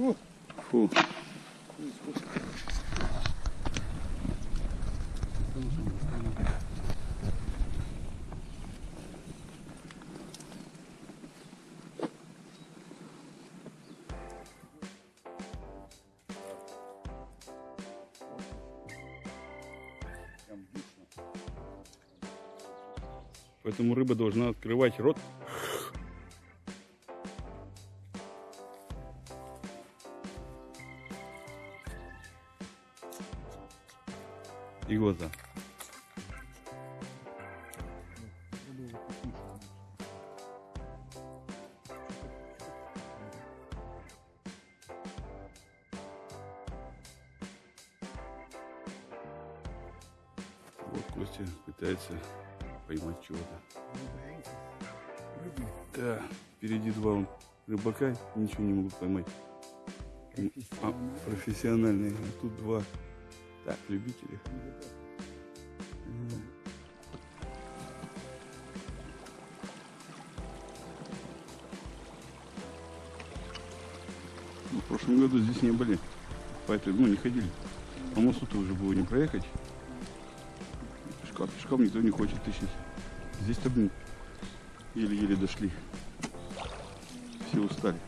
Фу. Поэтому рыба должна открывать рот. И глаза. Вот Костя пытается поймать чего-то. Да, впереди два рыбака, ничего не могут поймать. А, профессиональные, а тут два. Так, любители. Ну, В прошлом году здесь не были. По этой, ну, не ходили. По мосту-то уже было не проехать. Пешком, пешком никто не хочет тащить. Здесь-то, еле-еле дошли. Все устали.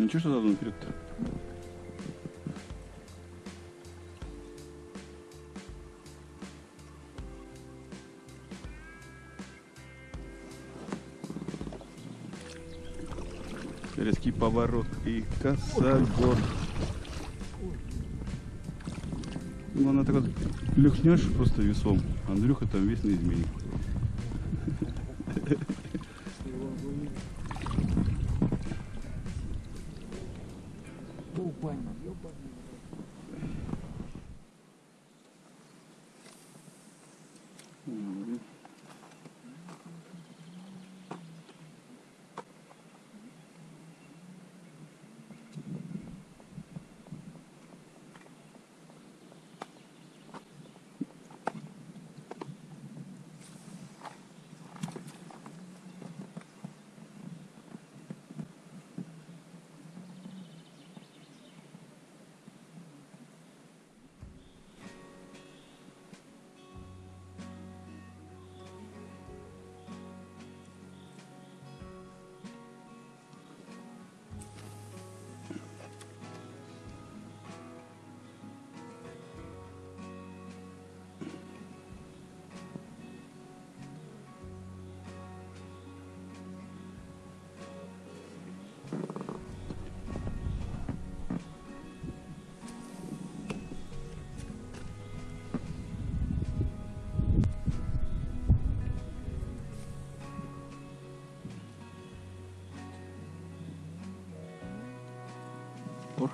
Ничего, что задом вперед-то? Резкий поворот и косогор. Ну, она так вот люхнешь просто весом. Андрюха там весь на измене.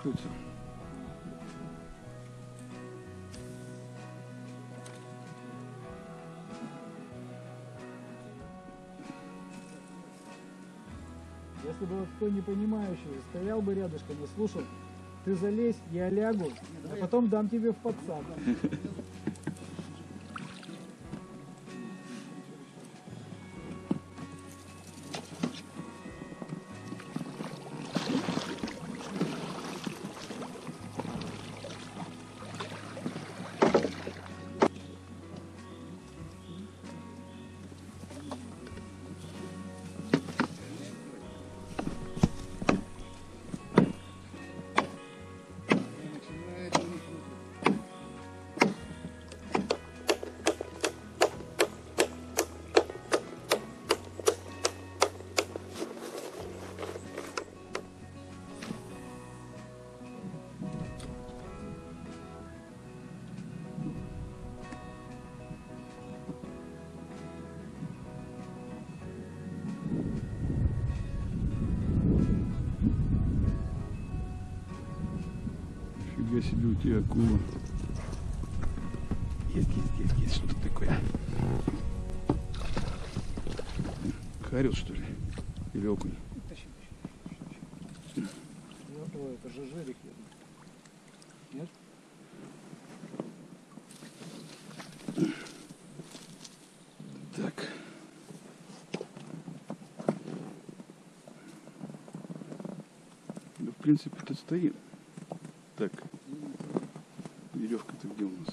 Порхаются. Если бы вот кто не понимающий стоял бы рядышком и слушал, ты залезь, я лягу, а потом дам тебе в подсад. У тебя акула. Есть, есть, есть, есть что-то такое. Харил, что ли? Или окунь? Тащи, тащи, тащи. Ой, это же жерик. я думаю. Нет? Так. Да, в принципе, тут стоит. Так. Веревка-то где у нас?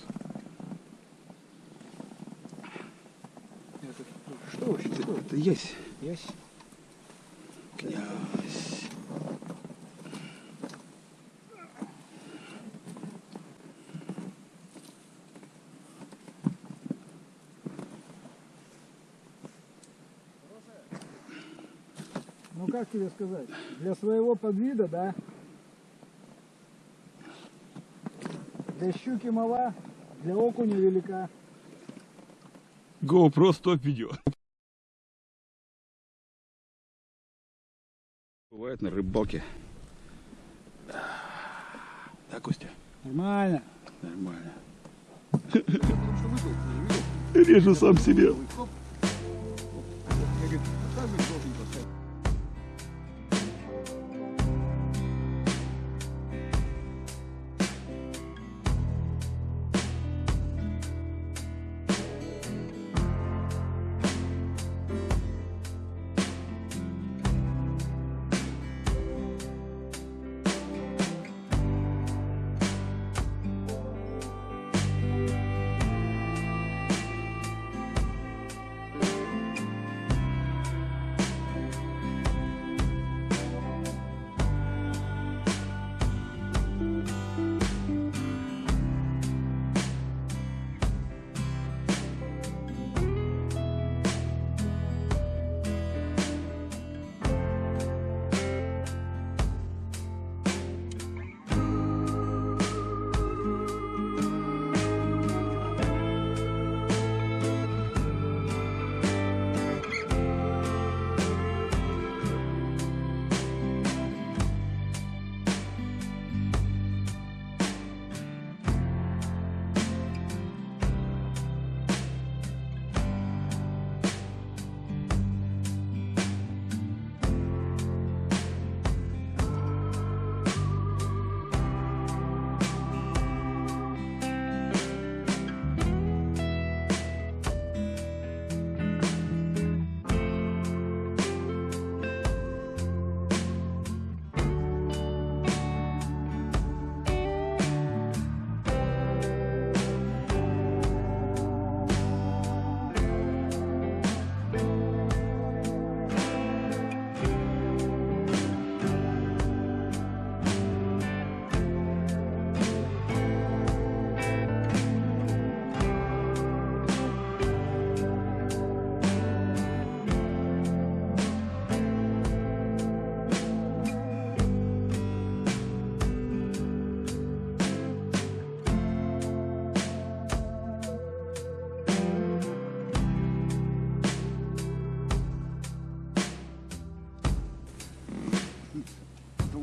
Это, что вообще? Это, Что? это есть. Ясь? Князь. Ну как тебе сказать? Для своего подвида, да? Для щуки мала, для окуня велика. GoPro стоп видео. Бывает на рыбалке. Да, Костя? Нормально. Нормально. Режу сам себе.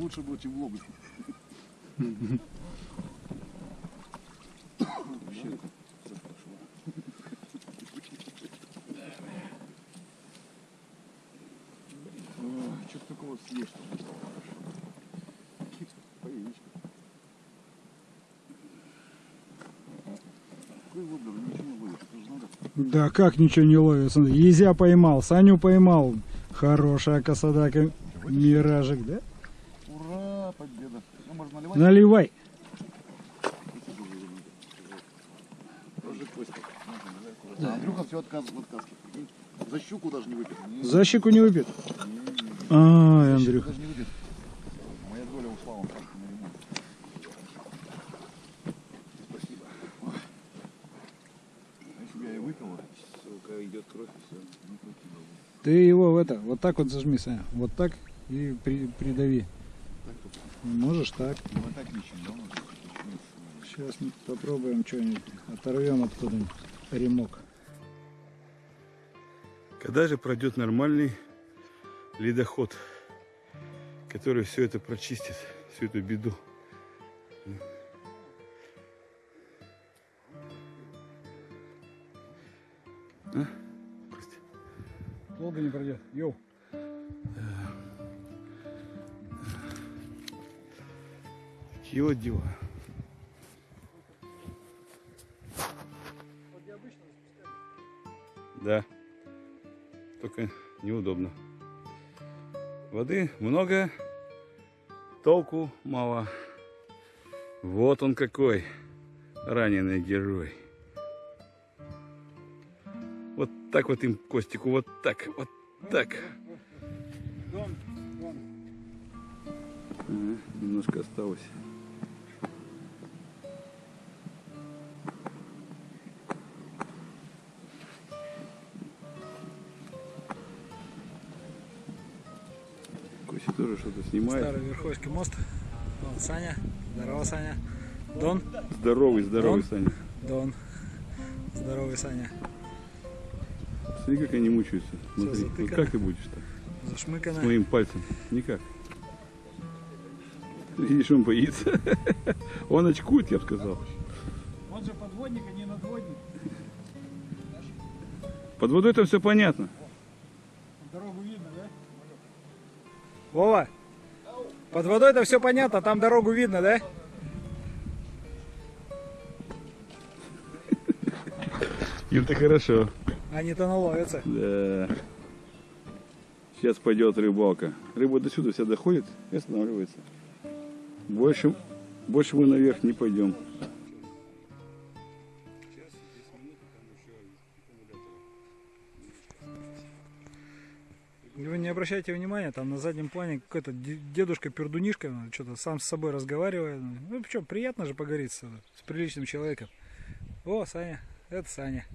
Лучше будет, чем влог. Что-то такого съешь, что ли, стало хорошо. По яичку. Какой воблер, ничего не ловишь, это же надо. Да как ничего не ловит? Смотри, Езя поймал, Саню поймал. Хорошая косодака. Миражик, да? Наливай. А Андрюха все прикинь. За щуку даже не. Не, За щеку не выпьет. щуку Андрюха. Даже не выпил. Моя доля ушла, он просто на ремонт. Спасибо. А Если бы я и выпил, сука, идет кровь и все. Бы. Ты его в это, вот так вот зажми, Саня. Вот так и при- придави. Можешь так? Ну, Сейчас попробуем что-нибудь, оторвем откуда-нибудь ремок. Когда же пройдет нормальный ледоход, который все это прочистит, всю эту беду? А? Долго не пройдет. Йоу. Такие вот дела. Да. Только неудобно. Воды много, толку мало. Вот он какой раненый герой. Вот так вот им Костику, вот так, вот так. Дон, Дон. Ага, немножко осталось. Тоже что-то снимает. Старый Верховский мост. Вон Саня. Здорово, Саня. Дон. Здоровый, здоровый, Дон? Саня. Дон. Здоровый Саня. Смотри, как они мучаются. Смотри, вот как ты будешь так? С Зашмыкано. моим пальцем. Никак. Видишь, он боится. Он очкует, я бы сказал. Он же подводник, а не надводник. Под водой там все понятно. Дорогу видно, да? Вова, под водой это все понятно, там дорогу видно, да? Им-то хорошо. Они-то наловятся. Да. Сейчас пойдет рыбалка. Рыба до сюда вся доходит и останавливается. Больше, больше мы наверх не пойдем. Обращайте внимания, там на заднем плане какой-то де- дедушка-пердунишка ну, что-то сам с собой разговаривает. Ну, что, приятно же поговорить с, с приличным человеком. О, Саня, это Саня.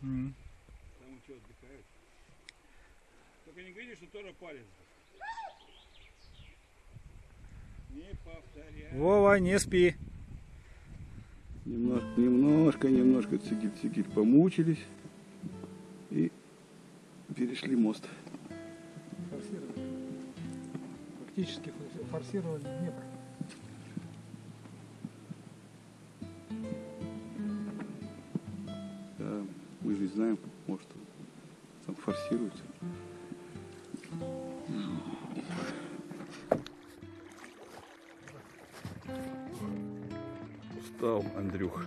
Там что отдыхают? Только не говори, что тоже палец. Не повторяй. Вова, не спи. Немножко, немножко, немножко цикель-цикель помучились и перешли мост. Фактически форсировали Днепр. Да, мы же не знаем, может, там форсируется. Устал, Андрюх.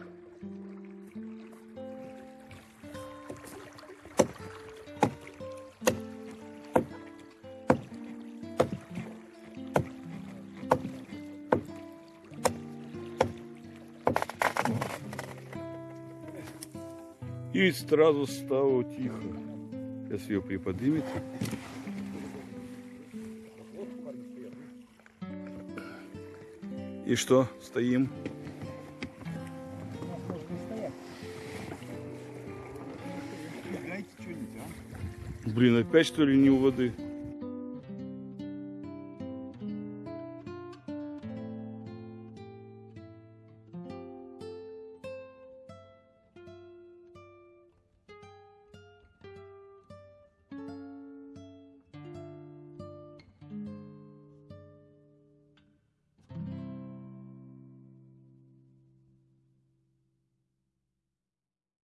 И сразу стало тихо. Сейчас ее приподнимет. И что, стоим? Блин, опять что ли не у воды?